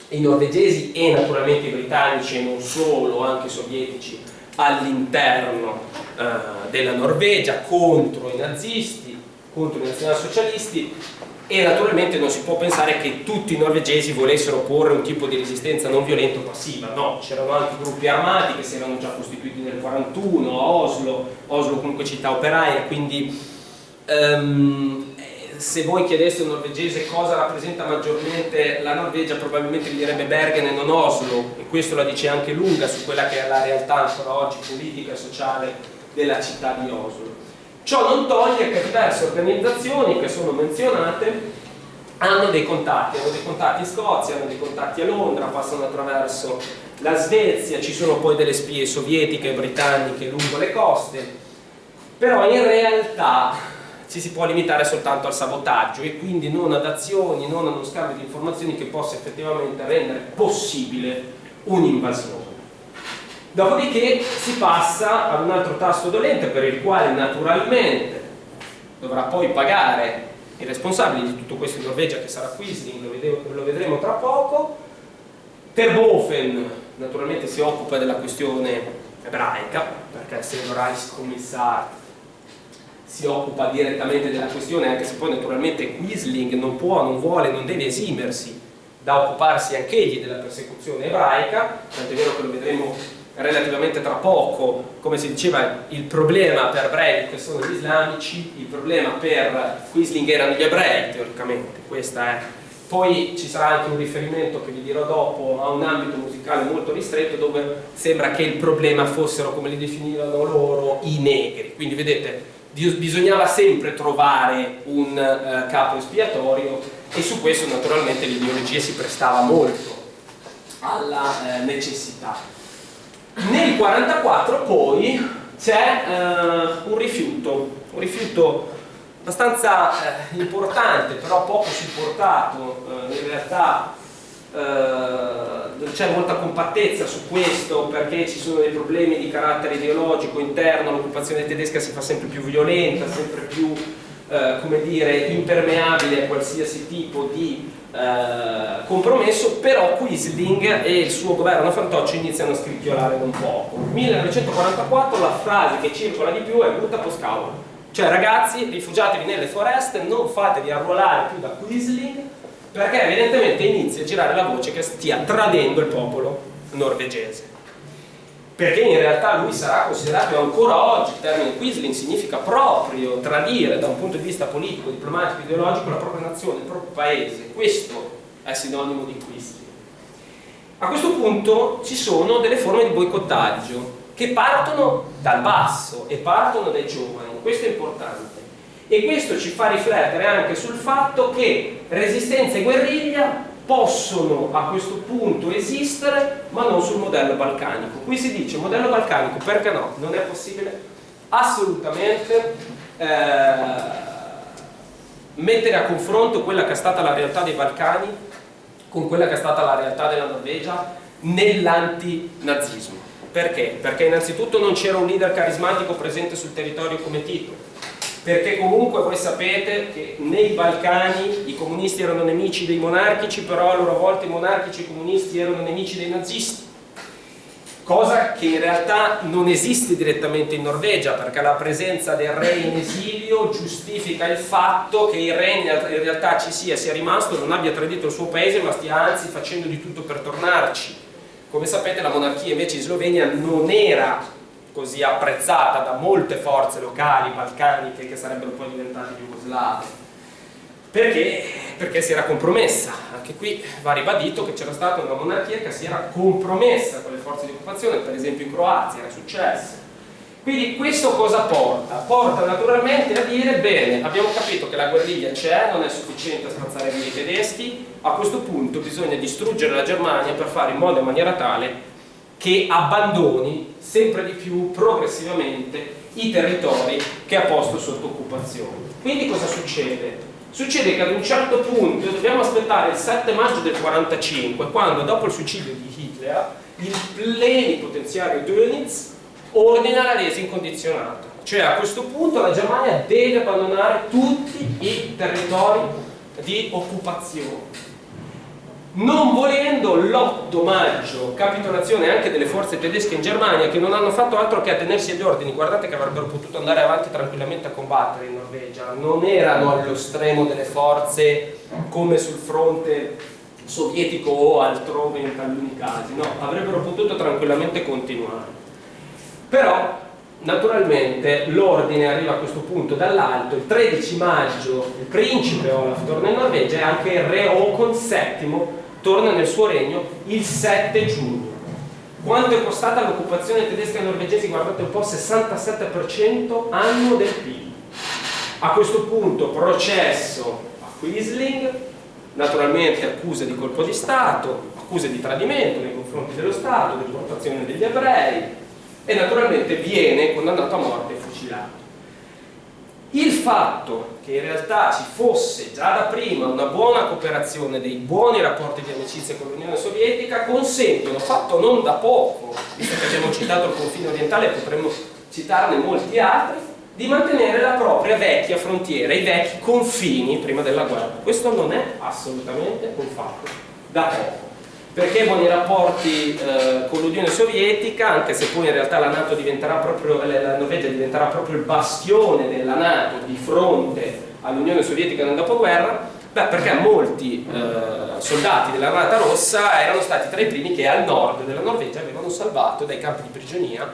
i norvegesi e naturalmente i britannici e non solo, anche i sovietici all'interno eh, della Norvegia contro i nazisti contro i nazionalsocialisti e naturalmente non si può pensare che tutti i norvegesi volessero porre un tipo di resistenza non violenta o passiva, no, c'erano anche gruppi armati che si erano già costituiti nel 41 a Oslo, Oslo comunque città operaia, quindi um, se voi chiedeste a un norvegese cosa rappresenta maggiormente la Norvegia probabilmente vi direbbe Bergen e non Oslo e questo la dice anche lunga su quella che è la realtà ancora oggi politica e sociale della città di Oslo Ciò non toglie che diverse organizzazioni che sono menzionate hanno dei contatti, hanno dei contatti in Scozia, hanno dei contatti a Londra, passano attraverso la Svezia, ci sono poi delle spie sovietiche e britanniche lungo le coste, però in realtà ci si può limitare soltanto al sabotaggio e quindi non ad azioni, non ad uno scambio di informazioni che possa effettivamente rendere possibile un'invasione. Dopodiché si passa ad un altro tasto dolente per il quale naturalmente dovrà poi pagare i responsabili di tutto questo in Norvegia che sarà Quisling, lo, vedremo tra poco. Terboven naturalmente si occupa della questione ebraica perché essendo Reichskommissar si occupa direttamente della questione anche se poi naturalmente Quisling non può, non vuole, non deve esimersi da occuparsi anch'egli della persecuzione ebraica, tant'è vero che lo vedremo relativamente tra poco, come si diceva, il problema per Breivik sono gli islamici, il problema per Quisling erano gli ebrei, teoricamente, questa è. Poi ci sarà anche un riferimento che vi dirò dopo a un ambito musicale molto ristretto dove sembra che il problema fossero, come li definivano loro, i negri. Quindi vedete, bisognava sempre trovare un uh, capo espiatorio e su questo naturalmente l'ideologia si prestava molto alla eh, necessità. Nel 1944 poi c'è eh, un rifiuto, un rifiuto abbastanza eh, importante, però poco supportato, eh, in realtà eh, c'è molta compattezza su questo perché ci sono dei problemi di carattere ideologico interno, l'occupazione tedesca si fa sempre più violenta, sempre più eh, come dire, impermeabile a qualsiasi tipo di eh, compromesso, però Quisling e il suo governo fantoccio iniziano a scricchiolare un poco. 1944 la frase che circola di più è brutta poscava, cioè ragazzi rifugiatevi nelle foreste, non fatevi arruolare più da Quisling perché evidentemente inizia a girare la voce che stia tradendo il popolo norvegese perché in realtà lui sarà considerato ancora oggi, il termine Quisling significa proprio tradire da un punto di vista politico, diplomatico, ideologico la propria nazione, il proprio paese, questo è sinonimo di Quisling. A questo punto ci sono delle forme di boicottaggio che partono dal basso e partono dai giovani, questo è importante. E questo ci fa riflettere anche sul fatto che resistenza e guerriglia possono a questo punto esistere ma non sul modello balcanico qui si dice modello balcanico perché no? non è possibile assolutamente eh, mettere a confronto quella che è stata la realtà dei Balcani con quella che è stata la realtà della Norvegia nell'antinazismo perché? perché innanzitutto non c'era un leader carismatico presente sul territorio come Tito perché comunque voi sapete che nei Balcani i comunisti erano nemici dei monarchici, però a loro volta i monarchici e i comunisti erano nemici dei nazisti. Cosa che in realtà non esiste direttamente in Norvegia, perché la presenza del re in esilio giustifica il fatto che il re in realtà ci sia, sia rimasto, non abbia tradito il suo paese, ma stia anzi facendo di tutto per tornarci. Come sapete la monarchia invece in Slovenia non era così apprezzata da molte forze locali balcaniche che sarebbero poi diventate jugoslave perché? perché si era compromessa anche qui va ribadito che c'era stata una monarchia che si era compromessa con le forze di occupazione per esempio in Croazia era successo quindi questo cosa porta? porta naturalmente a dire bene abbiamo capito che la guerriglia c'è non è sufficiente a spazzare via i tedeschi a questo punto bisogna distruggere la Germania per fare in modo e maniera tale che abbandoni sempre di più progressivamente i territori che ha posto sotto occupazione. Quindi cosa succede? Succede che ad un certo punto dobbiamo aspettare il 7 maggio del 45 quando dopo il suicidio di Hitler il plenipotenziario Dönitz ordina la resa incondizionata cioè a questo punto la Germania deve abbandonare tutti i territori di occupazione non volendo l'8 maggio capitolazione anche delle forze tedesche in Germania che non hanno fatto altro che attenersi agli ordini. Guardate che avrebbero potuto andare avanti tranquillamente a combattere in Norvegia. Non erano allo stremo delle forze come sul fronte sovietico o altrove in taluni casi no, avrebbero potuto tranquillamente continuare. Però naturalmente l'ordine arriva a questo punto dall'alto. Il 13 maggio il principe Olaf torna in Norvegia e anche il re Håkon VII torna nel suo regno il 7 giugno. Quanto è costata l'occupazione tedesca norvegese? Guardate un po', 67% anno del PIL. A questo punto processo a Quisling, naturalmente accuse di colpo di Stato, accuse di tradimento nei confronti dello Stato, di deportazione degli ebrei e naturalmente viene condannato a morte e fucilato. Il fatto che in realtà ci fosse già da prima una buona cooperazione, dei buoni rapporti di amicizia con l'Unione Sovietica consentono, fatto non da poco, visto che abbiamo citato il confine orientale potremmo citarne molti altri, di mantenere la propria vecchia frontiera, i vecchi confini prima della guerra. Questo non è assolutamente un fatto da poco perché buoni rapporti eh, con l'Unione Sovietica, anche se poi in realtà la, NATO diventerà proprio, la Norvegia diventerà proprio il bastione della Nato di fronte all'Unione Sovietica nel dopoguerra, Beh, perché molti eh, soldati dell'Armata Rossa erano stati tra i primi che al nord della Norvegia avevano salvato dai campi di prigionia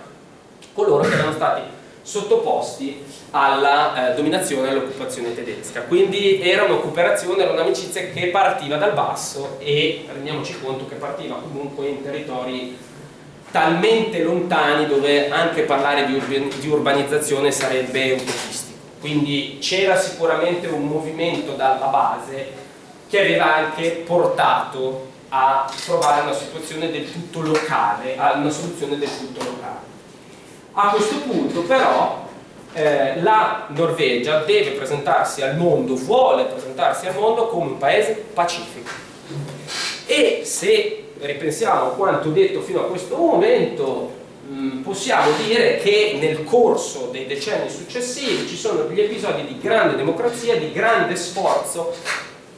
coloro che erano stati sottoposti alla eh, dominazione e all'occupazione tedesca. Quindi era un'operazione, era un'amicizia che partiva dal basso e rendiamoci conto che partiva comunque in territori talmente lontani dove anche parlare di, urban di urbanizzazione sarebbe utopistico. Quindi c'era sicuramente un movimento dalla base che aveva anche portato a trovare una situazione del tutto locale, a una soluzione del tutto locale. A questo punto però eh, la Norvegia deve presentarsi al mondo, vuole presentarsi al mondo come un paese pacifico. E se ripensiamo a quanto detto fino a questo momento, mh, possiamo dire che nel corso dei decenni successivi ci sono degli episodi di grande democrazia, di grande sforzo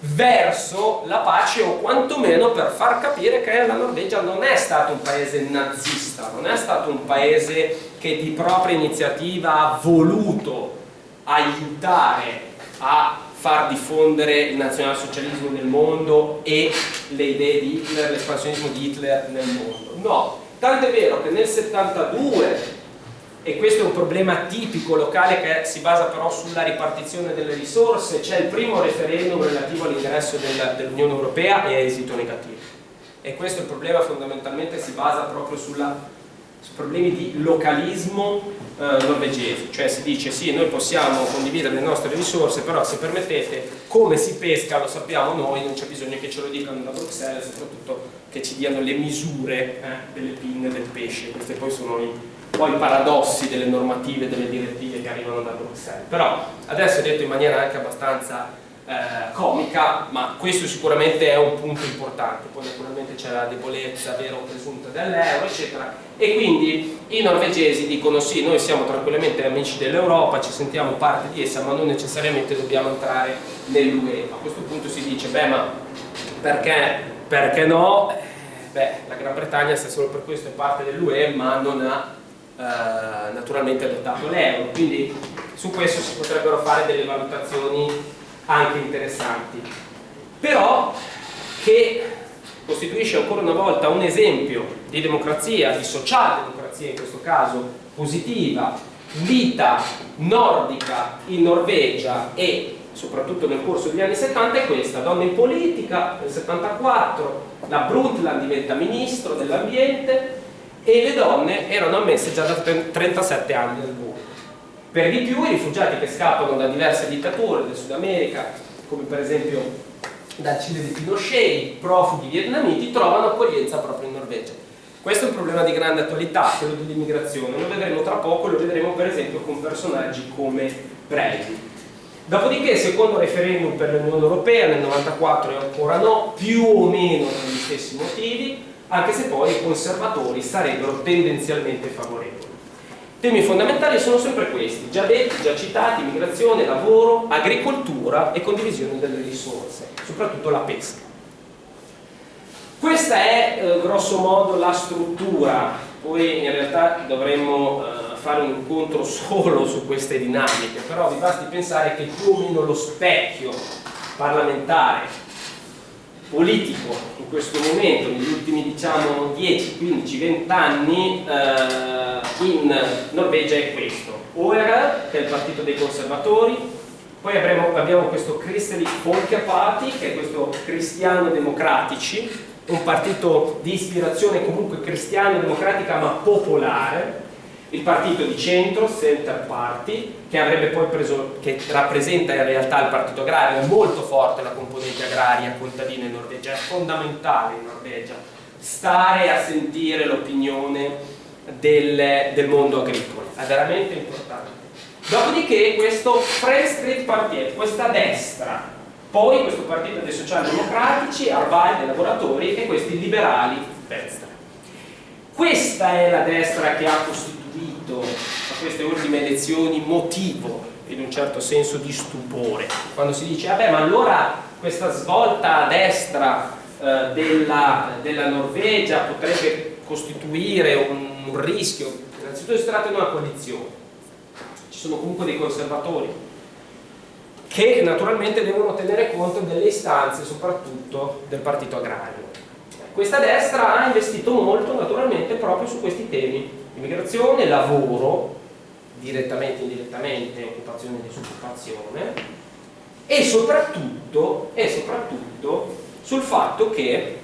verso la pace o quantomeno per far capire che la Norvegia non è stato un paese nazista, non è stato un paese che di propria iniziativa ha voluto aiutare a far diffondere il nazionalsocialismo nel mondo e le idee di Hitler, l'espansionismo di Hitler nel mondo. No, tanto è vero che nel 72 e questo è un problema tipico locale che si basa però sulla ripartizione delle risorse, c'è il primo referendum relativo all'ingresso dell'Unione Europea e è esito negativo. E questo è il problema fondamentalmente si basa proprio sulla, su problemi di localismo eh, norvegese, cioè si dice sì noi possiamo condividere le nostre risorse, però se permettete come si pesca lo sappiamo noi, non c'è bisogno che ce lo dicano da Bruxelles, soprattutto che ci diano le misure eh, delle pinne del pesce, queste poi sono i poi paradossi delle normative, delle direttive che arrivano da Bruxelles. Però adesso è detto in maniera anche abbastanza eh, comica, ma questo sicuramente è un punto importante, poi naturalmente c'è la debolezza vera o presunta dell'euro, eccetera, e quindi i norvegesi dicono sì, noi siamo tranquillamente amici dell'Europa, ci sentiamo parte di essa, ma non necessariamente dobbiamo entrare nell'UE. A questo punto si dice, beh, ma perché, perché no? Eh, beh, la Gran Bretagna, se solo per questo è parte dell'UE, ma non ha eh, naturalmente adottato l'euro, quindi su questo si potrebbero fare delle valutazioni anche interessanti. Però che costituisce ancora una volta un esempio di democrazia, di socialdemocrazia in questo caso, positiva, vita nordica in Norvegia e soprattutto nel corso degli anni 70 è questa, donna in politica, nel 74 la Brundtland diventa ministro dell'ambiente e le donne erano ammesse già da 37 anni nel. Per di più i rifugiati che scappano da diverse dittature del Sud America, come per esempio dal Cile di Pinochet, i profughi vietnamiti, trovano accoglienza proprio in Norvegia. Questo è un problema di grande attualità, quello dell'immigrazione, lo vedremo tra poco, lo vedremo per esempio con personaggi come Breivik. Dopodiché, secondo referendum per l'Unione Europea nel 94 e ancora no, più o meno per gli stessi motivi, anche se poi i conservatori sarebbero tendenzialmente favorevoli. Temi fondamentali sono sempre questi, già detti, già citati, migrazione, lavoro, agricoltura e condivisione delle risorse, soprattutto la pesca. Questa è eh, grosso modo la struttura, poi in realtà dovremmo eh, fare un incontro <laughs> solo su queste dinamiche, però vi basti pensare che più o lo specchio parlamentare politico in questo momento, negli ultimi diciamo 10, 15, 20 anni eh, in Norvegia è questo. OER, che è il partito dei conservatori, poi avremo, abbiamo questo Kristelig Folkeparti, che è questo cristiano democratici, un partito di ispirazione comunque cristiano-democratica ma popolare, il partito di centro, Center Party, che, preso, che rappresenta in realtà il partito agrario, è molto forte la componente agraria contadina in Norvegia, è fondamentale in Norvegia stare a sentire l'opinione del, del, mondo agricolo, è veramente importante. Dopodiché questo Fremskrittspartiet Party, questa destra, poi questo partito dei socialdemocratici, Arval dei lavoratori e questi liberali destra. Questa è la destra che ha costituito subito a queste ultime elezioni motivo in un certo senso di stupore. Quando si dice vabbè ma allora questa svolta a destra eh, della, della, Norvegia potrebbe costituire un, un rischio? Innanzitutto si tratta di una coalizione ci sono comunque dei conservatori che naturalmente devono tenere conto delle istanze soprattutto del partito agrario. Questa destra ha investito molto naturalmente proprio su questi temi, immigrazione, lavoro, direttamente e indirettamente, occupazione e disoccupazione, e soprattutto, e soprattutto sul fatto che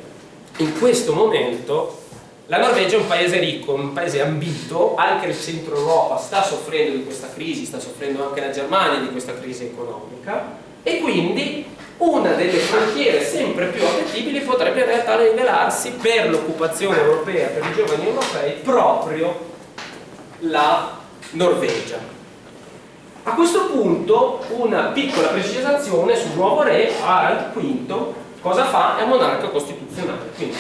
in questo momento la Norvegia è un paese ricco, un paese ambito, anche il centro Europa sta soffrendo di questa crisi, sta soffrendo anche la Germania di questa crisi economica e quindi una delle frontiere sempre più appetibili potrebbe in realtà rivelarsi per l'occupazione europea, per i giovani europei, proprio la Norvegia. A questo punto una piccola precisazione sul nuovo re, Harald V, cosa fa? È monarca costituzionale, quindi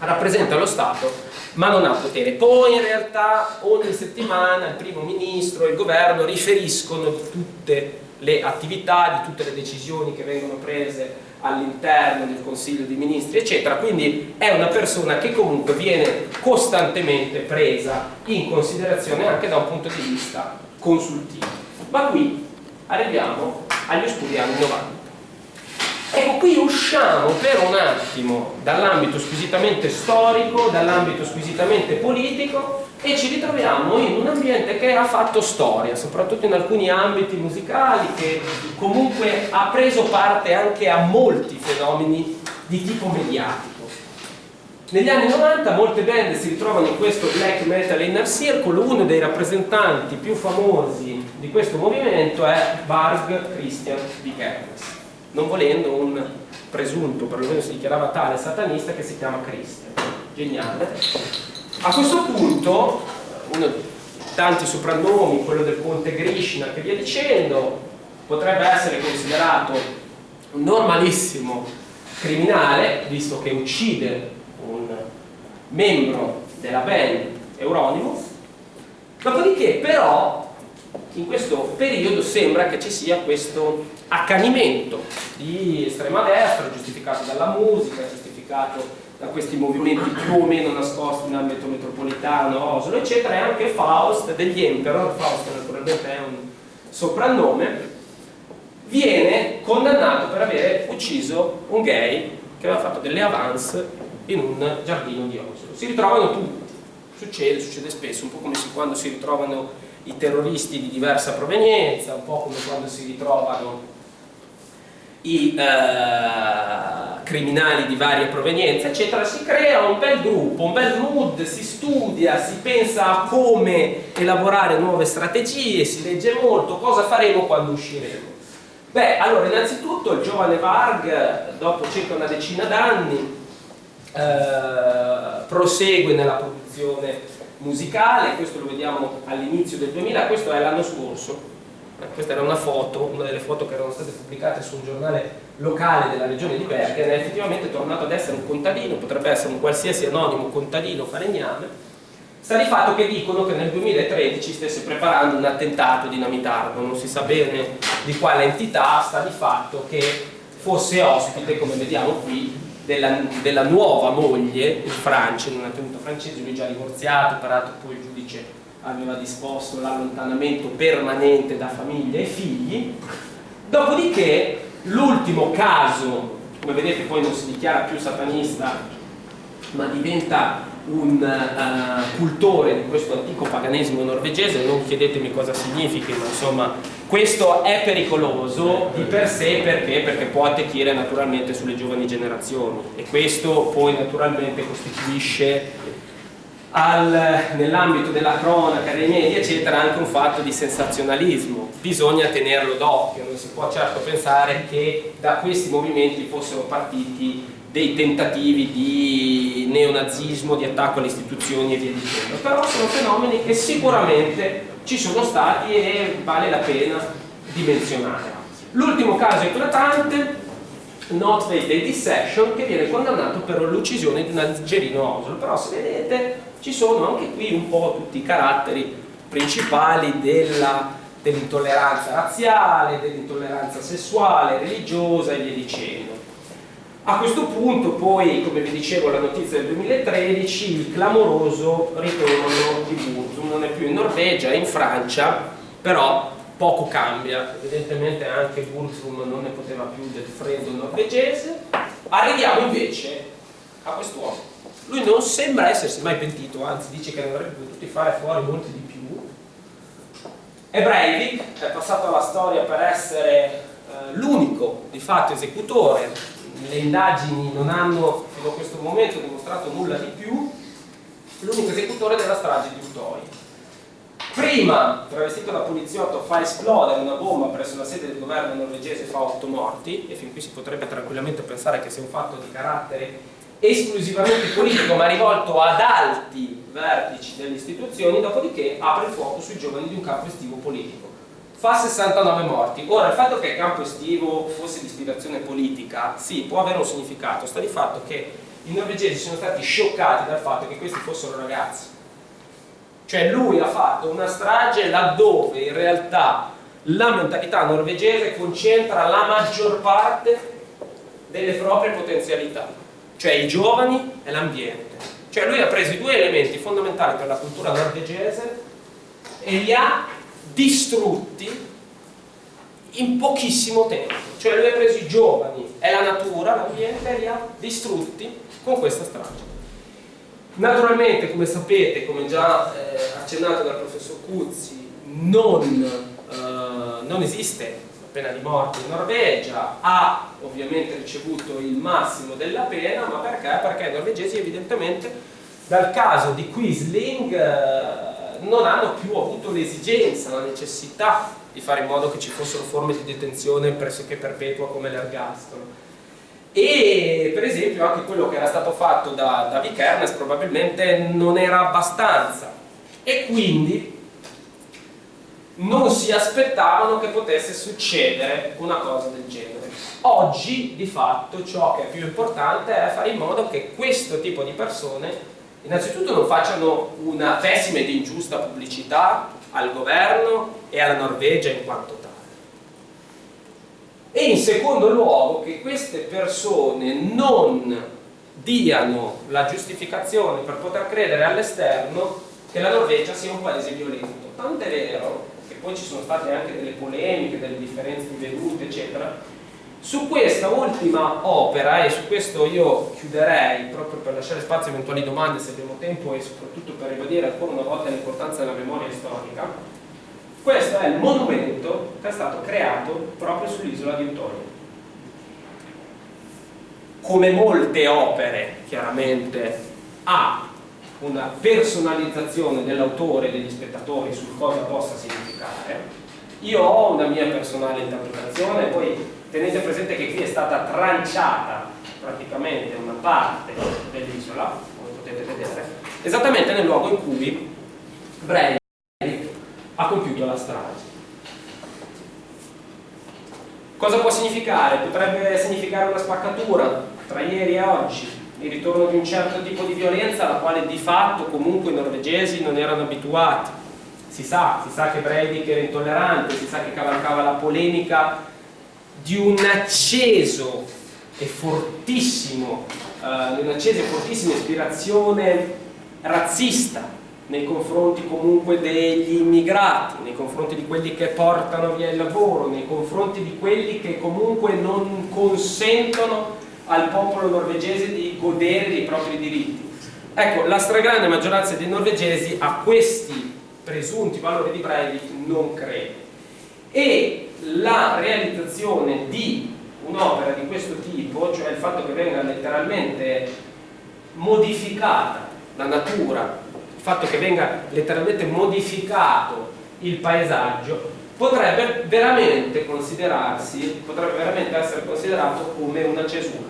rappresenta lo Stato ma non ha potere. Poi in realtà ogni settimana il primo ministro e il governo riferiscono tutte le attività, di tutte le decisioni che vengono prese all'interno del Consiglio dei Ministri, eccetera. Quindi è una persona che comunque viene costantemente presa in considerazione anche da un punto di vista consultivo. Ma qui arriviamo agli oscuri anni 90. Ecco, qui usciamo per un attimo dall'ambito squisitamente storico, dall'ambito squisitamente politico e ci ritroviamo in un ambiente che ha fatto storia, soprattutto in alcuni ambiti musicali, che comunque ha preso parte anche a molti fenomeni di tipo mediatico. Negli anni 90 molte band si ritrovano in questo black metal inner circle, uno dei rappresentanti più famosi di questo movimento è Varg Christian di Kernes, non volendo un presunto, perlomeno si dichiarava tale satanista che si chiama Christian. Geniale a questo punto, uno dei tanti soprannomi, quello del conte Grishna che via dicendo, potrebbe essere considerato un normalissimo criminale, visto che uccide un membro della band Euronymous, dopodiché però in questo periodo sembra che ci sia questo accanimento di estrema destra, giustificato dalla musica, giustificato da questi movimenti più o meno nascosti in ambito metropolitano, Oslo, eccetera, e anche Faust degli Emperor, Faust naturalmente è un soprannome, viene condannato per aver ucciso un gay che aveva fatto delle avance in un giardino di Oslo. Si ritrovano tutti, succede, succede spesso, un po' come quando si ritrovano i terroristi di diversa provenienza, un po' come quando si ritrovano i eh, criminali di varie provenienze, eccetera, si crea un bel gruppo, un bel mood, si studia, si pensa a come elaborare nuove strategie, si legge molto, cosa faremo quando usciremo. Beh, allora, innanzitutto il giovane Varg, dopo circa una decina d'anni, eh, prosegue nella produzione musicale, questo lo vediamo all'inizio del 2000, questo è l'anno scorso, questa era una foto, una delle foto che erano state pubblicate su un giornale locale della regione di Bergen, è effettivamente tornato ad essere un contadino, potrebbe essere un qualsiasi anonimo contadino falegname, sta di fatto che dicono che nel 2013 stesse preparando un attentato dinamitardo, non si sa bene di quale entità, sta di fatto che fosse ospite, come vediamo qui, della, della nuova moglie in Francia, in una tenuta francese, lui già divorziato, peraltro poi il giudice aveva disposto l'allontanamento permanente da famiglia e figli, dopodiché l'ultimo caso, come vedete poi non si dichiara più satanista, ma diventa un uh, cultore di questo antico paganesimo norvegese, non chiedetemi cosa significhi, ma insomma questo è pericoloso di per sé perché? Perché può attecchire naturalmente sulle giovani generazioni. E questo poi naturalmente costituisce nell'ambito della cronaca, dei media, eccetera, anche un fatto di sensazionalismo. Bisogna tenerlo d'occhio, non si può certo pensare che da questi movimenti fossero partiti dei tentativi di neonazismo, di attacco alle istituzioni e via dicendo. Però sono fenomeni che sicuramente ci sono stati e vale la pena di menzionare. L'ultimo caso eclatante Not Day Dissection che viene condannato per l'uccisione di un algerino Oslo però se vedete ci sono anche qui un po' tutti i caratteri principali dell'intolleranza dell razziale, dell'intolleranza sessuale, religiosa e via dicendo. A questo punto poi, come vi dicevo, la notizia del 2013, il clamoroso ritorno di Burzum, non è più in Norvegia, è in Francia, però poco cambia, evidentemente anche Bursum non ne poteva più del freddo norvegese. Arriviamo invece a quest'uomo. Lui non sembra essersi mai pentito, anzi dice che ne avrebbe potuti fare fuori molti di più. E Breivik è passato alla storia per essere eh, l'unico di fatto esecutore, le indagini non hanno fino a questo momento dimostrato nulla di più, l'unico esecutore della strage di Utoi. Prima travestito da poliziotto fa esplodere una bomba presso la sede del governo norvegese fa 8 morti. E fin qui si potrebbe tranquillamente pensare che sia un fatto di carattere esclusivamente politico ma rivolto ad alti vertici delle istituzioni dopodiché apre il fuoco sui giovani di un campo estivo politico. Fa 69 morti. Ora il fatto che il campo estivo fosse di ispirazione politica sì può avere un significato. Sta di fatto che i norvegesi sono stati scioccati dal fatto che questi fossero ragazzi. Cioè lui ha fatto una strage laddove in realtà la mentalità norvegese concentra la maggior parte delle proprie potenzialità, cioè i giovani e l'ambiente. Cioè lui ha preso i due elementi fondamentali per la cultura norvegese e li ha distrutti in pochissimo tempo. Cioè lui ha preso i giovani e la natura, l'ambiente e li ha distrutti con questa strage. Naturalmente, come sapete, come già eh, accennato dal professor Cuzzi, non, eh, non esiste pena di morte in Norvegia, ha ovviamente ricevuto il massimo della pena, ma perché? Perché i norvegesi evidentemente dal caso di Quisling eh, non hanno più avuto l'esigenza, la necessità di fare in modo che ci fossero forme di detenzione pressoché perpetua come l'ergastolo e per esempio anche quello che era stato fatto da, da Vikernes probabilmente non era abbastanza e quindi non si aspettavano che potesse succedere una cosa del genere. Oggi di fatto ciò che è più importante è fare in modo che questo tipo di persone innanzitutto non facciano una pessima ed ingiusta pubblicità al governo e alla Norvegia in quanto tale e in secondo luogo che queste persone non diano la giustificazione per poter credere all'esterno che la Norvegia sia un paese violento. Tant'è vero poi ci sono state anche delle polemiche, delle differenze di vedute, eccetera. Su questa ultima opera, e su questo io chiuderei proprio per lasciare spazio a eventuali domande se abbiamo tempo e soprattutto per ribadire ancora una volta l'importanza della memoria storica, questo è il monumento che è stato creato proprio sull'isola di Utonia. Come molte opere, chiaramente, ha una personalizzazione dell'autore e degli spettatori su cosa possa significare. Io ho una mia personale interpretazione, poi tenete presente che qui è stata tranciata praticamente una parte dell'isola, come potete vedere, esattamente nel luogo in cui Breivik ha compiuto la strage. Cosa può significare? Potrebbe significare una spaccatura tra ieri e oggi, il ritorno di un certo tipo di violenza alla quale di fatto comunque i norvegesi non erano abituati. Si sa, si sa che Breivik era intollerante, si sa che cavalcava la polemica di un acceso e fortissimo, uh, un'accesa e fortissima ispirazione razzista nei confronti comunque degli immigrati, nei confronti di quelli che portano via il lavoro, nei confronti di quelli che comunque non consentono al popolo norvegese di godere dei propri diritti. Ecco, la stragrande maggioranza dei norvegesi a questi presunti valori di Breivik non crede. E la realizzazione di un'opera di questo tipo, cioè il fatto che venga letteralmente modificata la natura fatto che venga letteralmente modificato il paesaggio potrebbe veramente considerarsi, potrebbe veramente essere considerato come una cesura,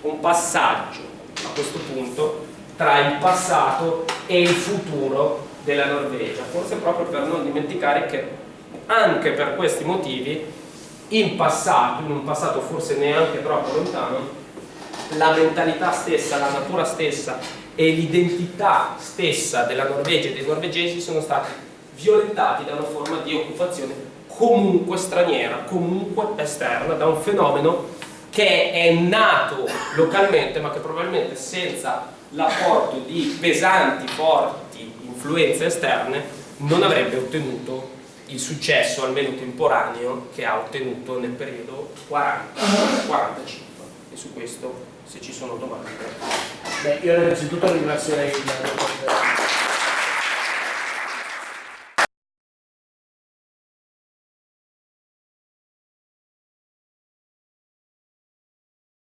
un passaggio a questo punto tra il passato e il futuro della Norvegia, forse proprio per non dimenticare che anche per questi motivi in passato, in un passato forse neanche troppo lontano, la mentalità stessa, la natura stessa e l'identità stessa della Norvegia e dei norvegesi sono stati violentati da una forma di occupazione comunque straniera, comunque esterna, da un fenomeno che è nato localmente ma che probabilmente senza l'apporto di pesanti, forti influenze esterne non avrebbe ottenuto il successo, almeno temporaneo, che ha ottenuto nel periodo 40-45. E su questo, se ci sono domande. Beh, io innanzitutto ringrazierei il